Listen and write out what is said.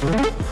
Bye.